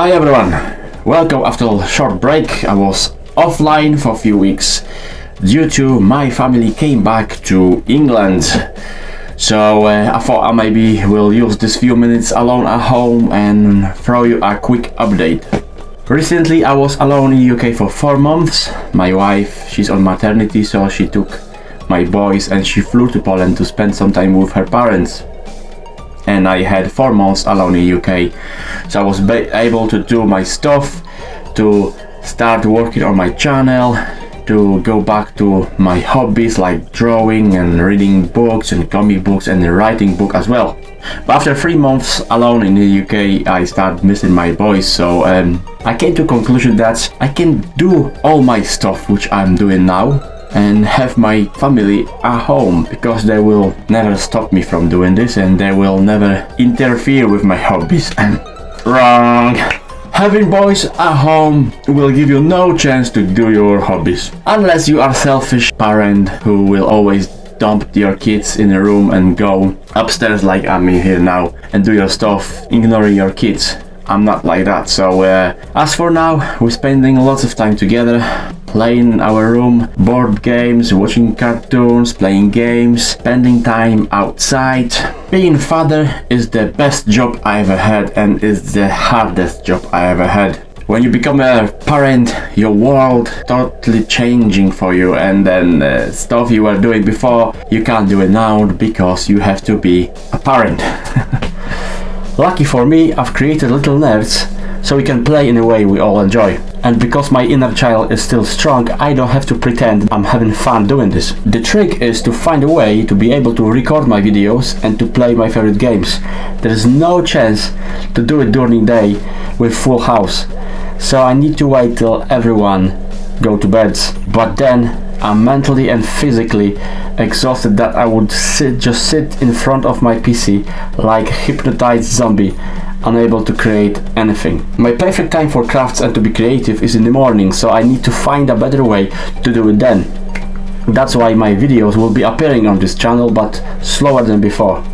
Hi everyone, welcome after a short break. I was offline for a few weeks due to my family came back to England. So uh, I thought I maybe will use this few minutes alone at home and throw you a quick update. Recently I was alone in UK for 4 months. My wife, she's on maternity so she took my boys and she flew to Poland to spend some time with her parents and I had four months alone in UK so I was able to do my stuff to start working on my channel to go back to my hobbies like drawing and reading books and comic books and writing book as well. But after three months alone in the UK I started missing my boys so um, I came to conclusion that I can do all my stuff which I'm doing now and have my family at home because they will never stop me from doing this and they will never interfere with my hobbies and wrong Having boys at home will give you no chance to do your hobbies. Unless you are selfish parent who will always dump your kids in a room and go upstairs like I'm here now and do your stuff ignoring your kids. I'm not like that so uh, as for now we're spending lots of time together playing in our room, board games, watching cartoons, playing games, spending time outside. Being father is the best job I ever had and is the hardest job I ever had. When you become a parent, your world totally changing for you and then uh, stuff you were doing before, you can't do it now because you have to be a parent. Lucky for me, I've created little nerds so we can play in a way we all enjoy. And because my inner child is still strong, I don't have to pretend I'm having fun doing this. The trick is to find a way to be able to record my videos and to play my favorite games. There is no chance to do it during the day with full house. So I need to wait till everyone go to bed. But then I'm mentally and physically exhausted that I would sit, just sit in front of my PC like hypnotized zombie unable to create anything. My perfect time for crafts and to be creative is in the morning, so I need to find a better way to do it then. That's why my videos will be appearing on this channel, but slower than before.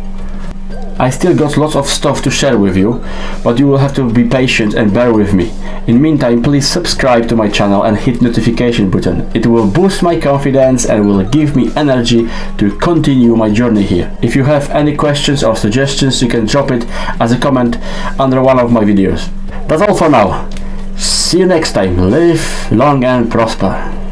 I still got lots of stuff to share with you, but you will have to be patient and bear with me. In meantime, please subscribe to my channel and hit notification button. It will boost my confidence and will give me energy to continue my journey here. If you have any questions or suggestions, you can drop it as a comment under one of my videos. That's all for now. See you next time. Live long and prosper.